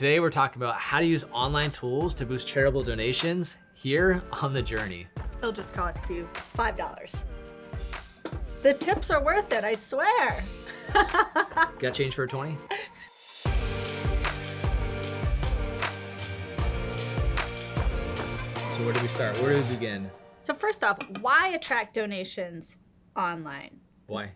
Today we're talking about how to use online tools to boost charitable donations here on The Journey. It'll just cost you $5. The tips are worth it, I swear. Got change for a 20? So where do we start? Where do we begin? So first off, why attract donations online? Why?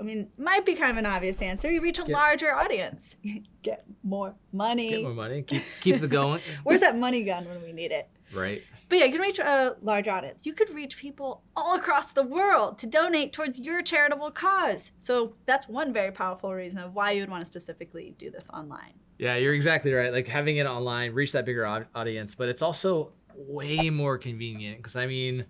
I mean, might be kind of an obvious answer. You reach a Get- larger audience. Get more money. Get more money. Keep keep the going. Where's that money gun when we need it? right. But yeah, you can reach a large audience. You could reach people all across the world to donate towards your charitable cause. So that's one very powerful reason of why you would want to specifically do this online. Yeah, you're exactly right. Like having it online, reach that bigger audience, but it's also way more convenient because I mean,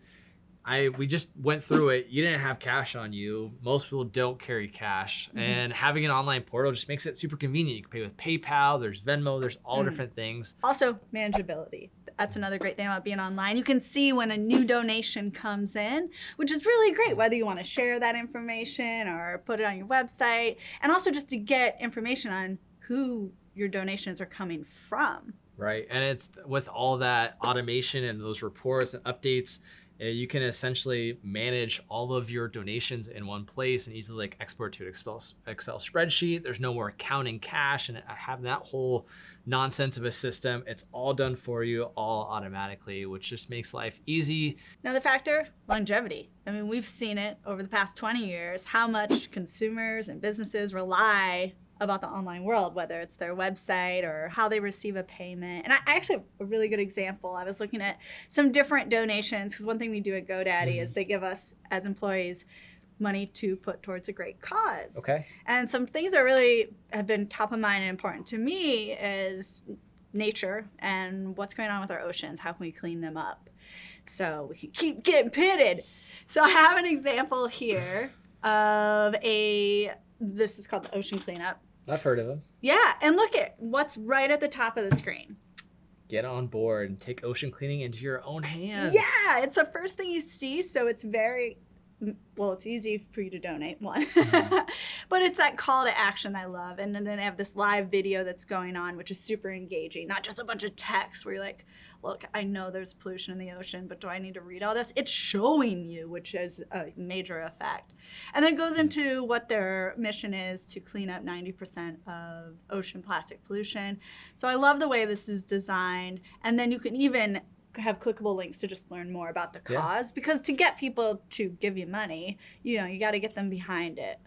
I we just went through it. You didn't have cash on you. Most people don't carry cash, Mhm. and having an online portal just makes it super convenient. You can pay with PayPal. There's Venmo. There's all Mm. different things. Also, manageability. That's another great thing about being online. You can see when a new donation comes in, which is really great, whether you want to share that information or put it on your website, and also just to get information on who your donations are coming from. Right. And it's with all that automation and those reports and updates, Eh, you can essentially manage all of your donations in one place and easily like export to an Excel, spreadsheet. There's no more counting cash and having that whole nonsense of a system. It's all done for you all automatically, which just makes life easy. Another factor, longevity. I mean, we've seen it over the past 20 years, how much consumers and businesses rely about the online world, whether it's their website or how they receive a payment. And I actually have a really good example. I was looking at some different donations because one thing we do at GoDaddy is mm-hmm. they give us as employees money to put towards a great cause. Okay. And some things that really have been top of mind and important to me is nature and what's going on with our oceans. How can we clean them up? So we can keep getting pitted. So I have an example here of a, this is called the ocean cleanup. I've heard of them. Yeah, and look at what's right at the top of the screen. Get on board and take ocean cleaning into your own hands. Yeah, it's the first thing you see, so it's very well, it's easy for you to donate one, Mhm. but it's that call to action I love, and then they have this live video that's going on, which is super engaging. Not just a bunch of text where you're like, "Look, I know there's pollution in the ocean, but do I need to read all this?" It's showing you, which is a major effect, and then it goes into what their mission is to clean up 90% of ocean plastic pollution. So I love the way this is designed, and then you can even have clickable links to just learn more about the Yeah. cause because to get people to give you money you know you got to get them behind it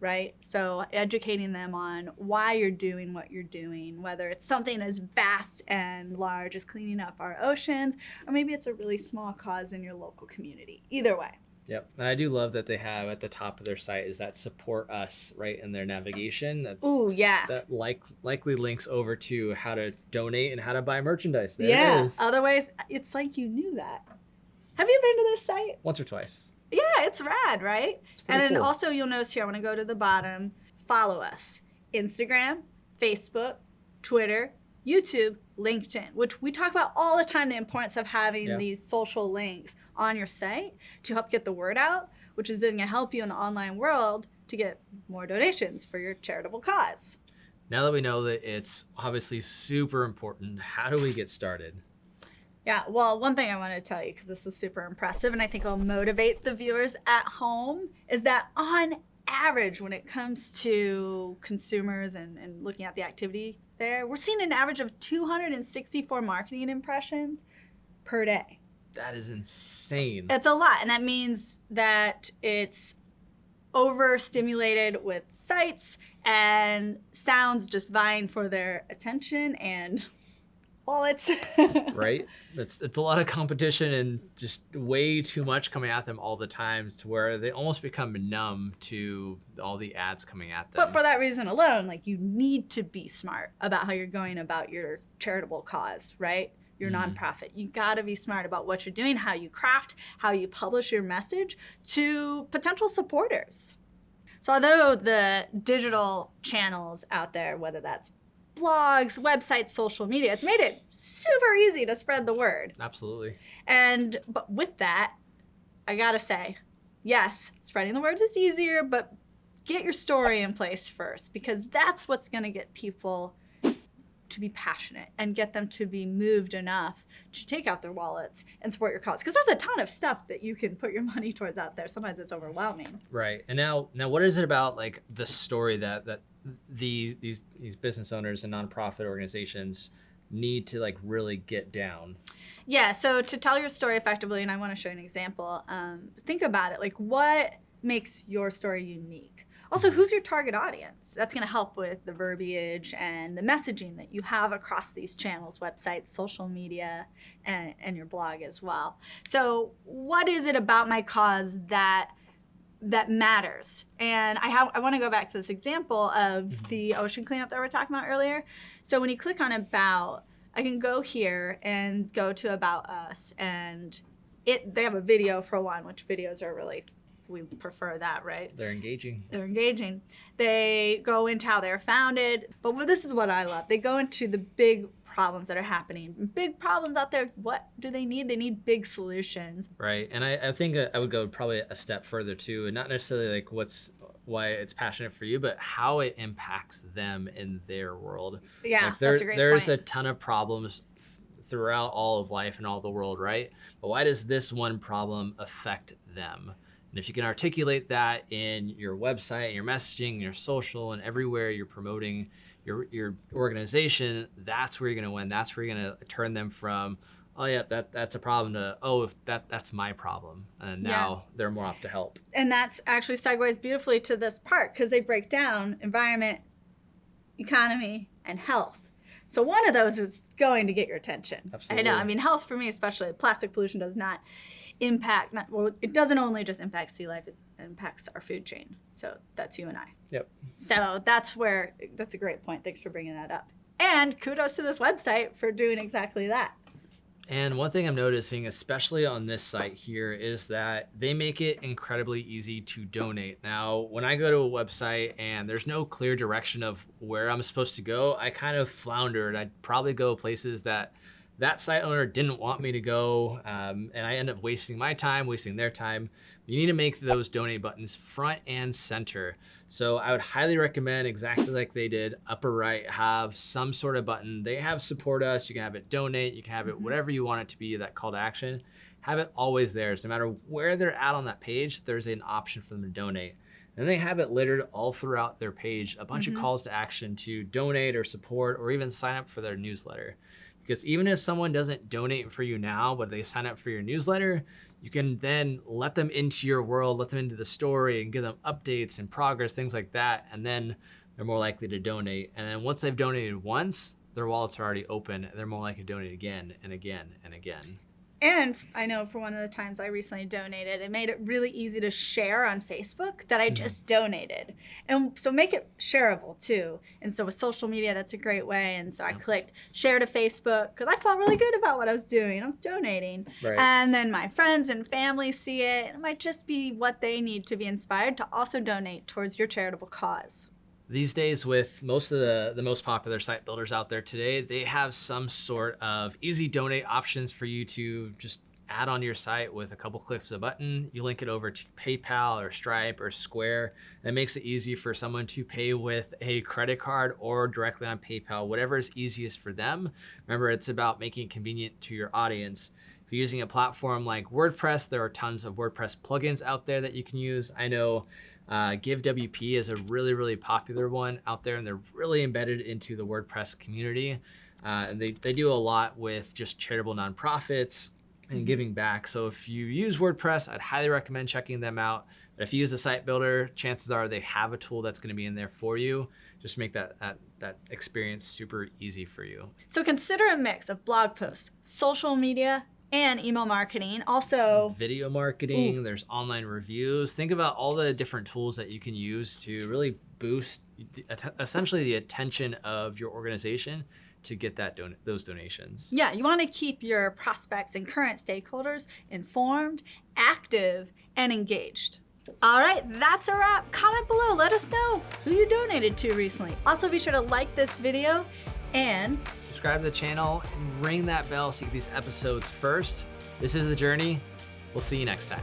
right? So educating them on why you're doing what you're doing whether it's something as vast and large as cleaning up our oceans or maybe it's a really small cause in your local community. Either way Yep. And I do love that they have at the top of their site is that support us right in their navigation. That's ooh yeah that like likely links over to how to donate and how to buy merchandise. There yeah it is. otherwise it's like you knew that have you been to this site Once or twice. yeah it's rad right It's And pretty then cool. also you'll notice here, I want to go to the bottom, follow us. Instagram, Facebook, Twitter, YouTube, LinkedIn, which we talk about all the time, the importance of having Yeah. these social links on your site to help get the word out, which is then gonna help you in the online world to get more donations for your charitable cause. now that we know that it's obviously super important, how do we get started? Yeah, well, one thing I want to tell you, because this was super impressive, and I think will motivate the viewers at home, is that on average, when it comes to consumers and, and looking at the activity there, we're seeing an average of 264 marketing impressions per day. That is insane. It's a lot, and that means that it's overstimulated with sights and sounds just vying for their attention and wallets. right? It's it's a lot of competition and just way too much coming at them all the time to where they almost become numb to all the ads coming at them. But for that reason alone, like you need to be smart about how you're going about your charitable cause, right? Your Mhm. nonprofit. You got to be smart about what you're doing, how you craft, how you publish your message to potential supporters. So, although the digital channels out there, whether that's blogs, websites, social media, it's made it super easy to spread the word. Absolutely. And but with that, I gotta say, yes, spreading the words is easier, but get your story in place first because that's what's gonna get people to be passionate and get them to be moved enough to take out their wallets and support your cause. Because there's a ton of stuff that you can put your money towards out there. Sometimes it's overwhelming. Right. And now, now, what is it about like the story that that these these these business owners and nonprofit organizations need to like really get down? Yeah. So to tell your story effectively, and I want to show you an example. Um, think about it. Like, what makes your story unique? Also, who's your target audience? That's going to help with the verbiage and the messaging that you have across these channels, websites, social media, and, and your blog as well. So, what is it about my cause that that matters? And I have I want to go back to this example of mm-hmm. the ocean cleanup that we were talking about earlier. So, when you click on about, I can go here and go to about us and it they have a video for one, which videos are really we prefer that, right? They're engaging. They're engaging. They go into how they're founded, but this is what I love. They go into the big problems that are happening. Big problems out there. What do they need? They need big solutions. Right. And I, I think uh, I would go probably a step further too, and not necessarily like what's why it's passionate for you, but how it impacts them in their world. Yeah, like there, that's a great There's point. a ton of problems throughout all of life and all the world, right? But why does this one problem affect them? And if you can articulate that in your website, your messaging, your social, and everywhere you're promoting your, your organization, that's where you're going to win. That's where you're going to turn them from, oh yeah, that that's a problem to, oh, that that's my problem. And now they're more up to help. and that's actually segues beautifully to this part because they break down environment, economy, and health. So one of those is going to get your attention. Absolutely. I know. I mean, health for me, especially plastic pollution, does not impact. Not, well, it doesn't only just impact sea life; it impacts our food chain. So that's you and I. Yep. So that's where that's a great point. Thanks for bringing that up. And kudos to this website for doing exactly that. And one thing I'm noticing, especially on this site here, is that they make it incredibly easy to donate. Now, when I go to a website and there's no clear direction of where I'm supposed to go, I kind of floundered. I'd probably go places that that site owner didn't want me to go, um, and I end up wasting my time, wasting their time. You need to make those donate buttons front and center. So I would highly recommend, exactly like they did, upper right, have some sort of button. They have support us. You can have it donate. You can have it Mhm. whatever you want it to be, that call to action. Have it always there. So no matter where they're at on that page, there's an option for them to donate. And they have it littered all throughout their page, a bunch Mhm. of calls to action to donate or support or even sign up for their newsletter. Because even if someone doesn't donate for you now, but they sign up for your newsletter, you can then let them into your world, let them into the story and give them updates and progress, things like that. And then they're more likely to donate. And then once they've donated once, their wallets are already open they're more likely to donate again and again and again. And I know for one of the times I recently donated, it made it really easy to share on Facebook that I Mhm. just donated. And so make it shareable too. And so with social media, that's a great way. And so I clicked share to Facebook because I felt really good about what I was doing. I was donating. Right. And then my friends and family see it. It might just be what they need to be inspired to also donate towards your charitable cause. These days, with most of the, the most popular site builders out there today, they have some sort of easy donate options for you to just add on your site with a couple clicks of a button. You link it over to PayPal or Stripe or Square. That makes it easy for someone to pay with a credit card or directly on PayPal, whatever is easiest for them. Remember, it's about making it convenient to your audience. If you're using a platform like WordPress, there are tons of WordPress plugins out there that you can use. I know uh, GiveWP is a really, really popular one out there, and they're really embedded into the WordPress community. Uh, and they, they do a lot with just charitable nonprofits and giving back. So if you use WordPress, I'd highly recommend checking them out. But if you use a site builder, chances are they have a tool that's going to be in there for you. Just make that, that that experience super easy for you. So consider a mix of blog posts, social media, and email marketing. Also, Video marketing, there's online reviews. Think about all the different tools that you can use to really boost the- essentially the attention of your organization to get that don- those donations. Yeah, you want to keep your prospects and current stakeholders informed, active, and engaged. All right, that's a wrap. Comment below. Let us know who you donated to recently. Also, be sure to like this video and Subscribe to the channel, and ring that bell so you get these episodes first. This is The Journey. We'll see you next time.